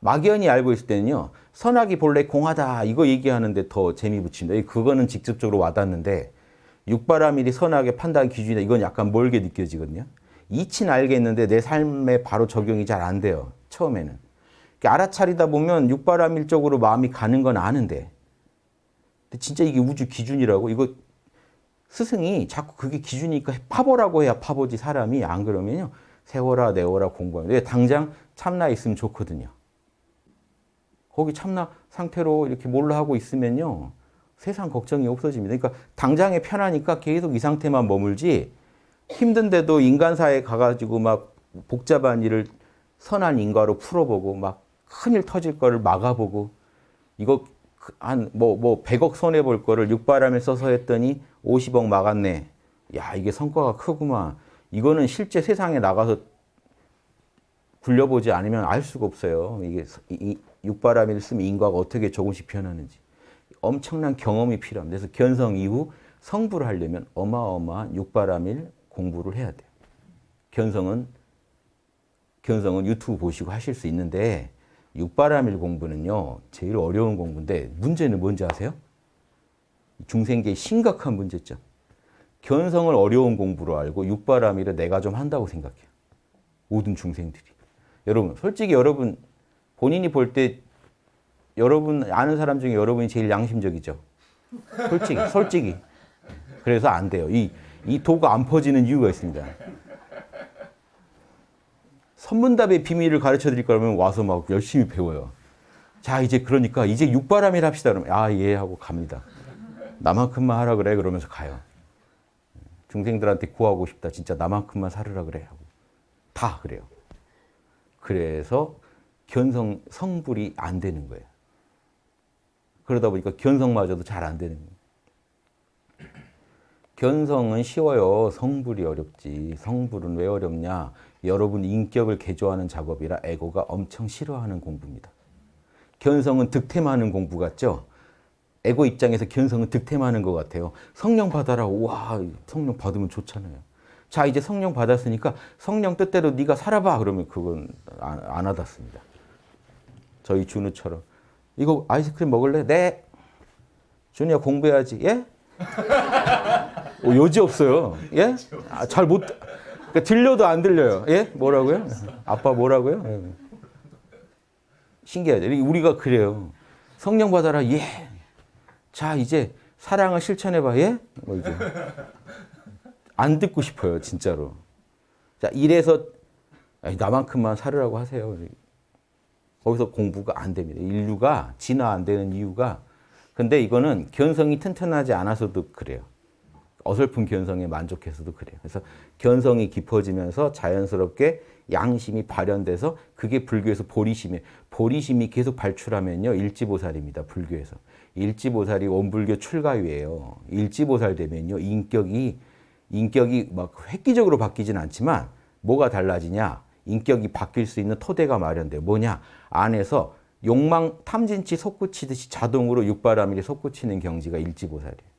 막연히 알고 있을 때는요. 선악이 본래 공하다 이거 얘기하는데 더 재미 붙입니다. 그거는 직접적으로 와닿는데 육바라밀이 선악의 판단 기준이다. 이건 약간 멀게 느껴지거든요. 이치는 알겠는데 내 삶에 바로 적용이 잘 안 돼요. 처음에는. 알아차리다 보면 육바라밀적으로 마음이 가는 건 아는데 근데 진짜 이게 우주 기준이라고 이거 스승이 자꾸 그게 기준이니까 파보라고 해야 파보지 사람이 안 그러면요 세워라 내워라 공부하면 왜 당장 참나 있으면 좋거든요. 거기 참나 상태로 이렇게 몰라 하고 있으면요 세상 걱정이 없어집니다. 그러니까 당장에 편하니까 계속 이 상태만 머물지 힘든데도 인간사에 가가지고 막 복잡한 일을 선한 인과로 풀어보고 막 큰일 터질 거를 막아보고 이거 한 뭐뭐 뭐 100억 손해 볼 거를 육바람에 써서 했더니 50억 막았네. 야 이게 성과가 크구만. 이거는 실제 세상에 나가서 굴려보지 않으면 알 수가 없어요. 이게 이, 육바람일 쓰면 인과가 어떻게 조금씩 변하는지. 엄청난 경험이 필요합니다. 그래서 견성 이후 성불을 하려면 어마어마한 육바람일 공부를 해야 돼요. 견성은 견성은 유튜브 보시고 하실 수 있는데 육바람일 공부는요. 제일 어려운 공부인데 문제는 뭔지 아세요? 중생계의 심각한 문제점. 견성을 어려운 공부로 알고 육바람일을 내가 좀 한다고 생각해요. 모든 중생들이. 여러분 솔직히 여러분 본인이 볼 때 여러분 아는 사람 중에 여러분이 제일 양심적이죠. 솔직히 솔직히. 그래서 안 돼요. 이, 이 도가 안 퍼지는 이유가 있습니다. 선문답의 비밀을 가르쳐 드릴 거라면 와서 막 열심히 배워요. 자, 이제 그러니까 이제 육바람일 합시다. 그러면 아, 예 하고 갑니다. 나만큼만 하라 그래 그러면서 가요. 중생들한테 구하고 싶다. 진짜 나만큼만 살으라 그래 하고. 다 그래요. 그래서 견성 성불이 안 되는 거예요. 그러다 보니까 견성마저도 잘 안 되는 거예요. 견성은 쉬워요. 성불이 어렵지. 성불은 왜 어렵냐? 여러분 인격을 개조하는 작업이라 에고가 엄청 싫어하는 공부입니다. 견성은 득템하는 공부 같죠? 에고 입장에서 견성은 득템하는 것 같아요. 성령 받아라. 와, 성령 받으면 좋잖아요. 자, 이제 성령 받았으니까 성령 뜻대로 네가 살아봐. 그러면 그건 안, 안 와닿습니다. 저희 준우처럼. 이거 아이스크림 먹을래? 네. 준이야 공부해야지. 예? 오, 요지 없어요. 예? 아, 잘 못, 그러니까 들려도 안 들려요. 예? 뭐라고요? 아빠 뭐라고요? 예. 신기하죠. 우리가 그래요. 성령 받아라. 예. 자, 이제 사랑을 실천해봐. 예? 뭐 이제. 안 듣고 싶어요. 진짜로. 자, 이래서 나만큼만 살으라고 하세요. 거기서 공부가 안 됩니다. 인류가 진화 안 되는 이유가 근데 이거는 견성이 튼튼하지 않아서도 그래요. 어설픈 견성에 만족해서도 그래요. 그래서 견성이 깊어지면서 자연스럽게 양심이 발현돼서 그게 불교에서 보리심이 보리심이 계속 발출하면요. 일지보살입니다. 불교에서. 일지보살이 원불교 출가위예요. 일지보살 되면요. 인격이 인격이 막 획기적으로 바뀌진 않지만 뭐가 달라지냐? 인격이 바뀔 수 있는 토대가 마련돼요. 뭐냐? 안에서 욕망 탐진치 솟구치듯이 자동으로 육바라밀이 솟구치는 경지가 일지보살이에요.